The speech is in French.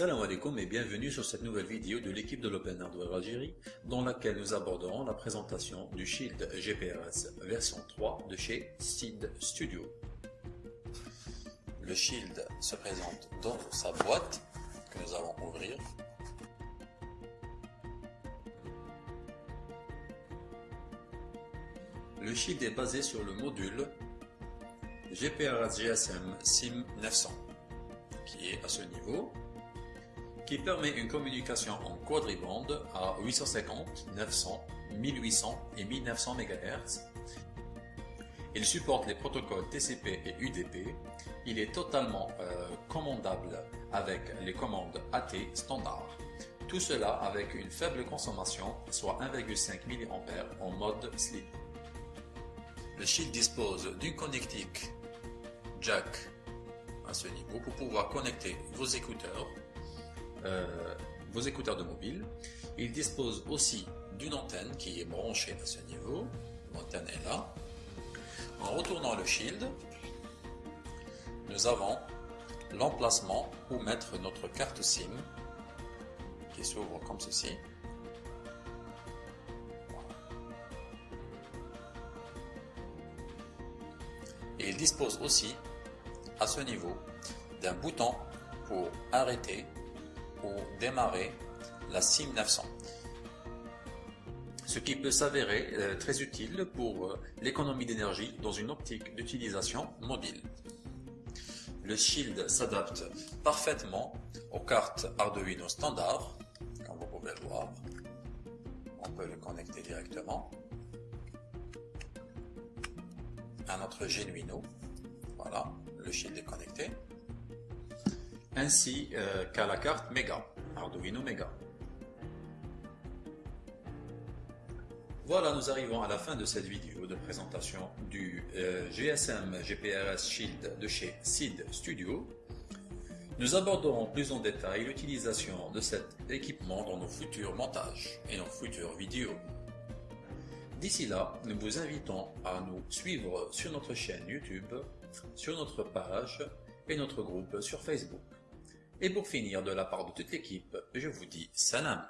alaikum et bienvenue sur cette nouvelle vidéo de l'équipe de l'Open Hardware Algérie dans laquelle nous aborderons la présentation du Shield GPRS version 3 de chez SID Studio. Le Shield se présente dans sa boîte que nous allons ouvrir. Le Shield est basé sur le module GPRS GSM SIM 900 qui est à ce niveau qui permet une communication en quadribande à 850, 900, 1800 et 1900 MHz. Il supporte les protocoles TCP et UDP. Il est totalement euh, commandable avec les commandes AT standard. Tout cela avec une faible consommation, soit 1,5 mA en mode sleep. Le Shield dispose d'une connectique jack à ce niveau pour pouvoir connecter vos écouteurs euh, vos écouteurs de mobile. Il dispose aussi d'une antenne qui est branchée à ce niveau. L'antenne est là. En retournant le shield, nous avons l'emplacement où mettre notre carte SIM qui s'ouvre comme ceci. Et il dispose aussi à ce niveau d'un bouton pour arrêter ou démarrer la SIM 900. Ce qui peut s'avérer euh, très utile pour euh, l'économie d'énergie dans une optique d'utilisation mobile. Le Shield s'adapte parfaitement aux cartes Arduino standard, comme vous pouvez le voir. On peut le connecter directement à notre Genuino. Voilà, le Shield est connecté ainsi euh, qu'à la carte Mega, Arduino Mega. Voilà, nous arrivons à la fin de cette vidéo de présentation du euh, GSM GPRS Shield de chez SID Studio. Nous aborderons plus en détail l'utilisation de cet équipement dans nos futurs montages et nos futures vidéos. D'ici là, nous vous invitons à nous suivre sur notre chaîne YouTube, sur notre page et notre groupe sur Facebook. Et pour finir, de la part de toute l'équipe, je vous dis salam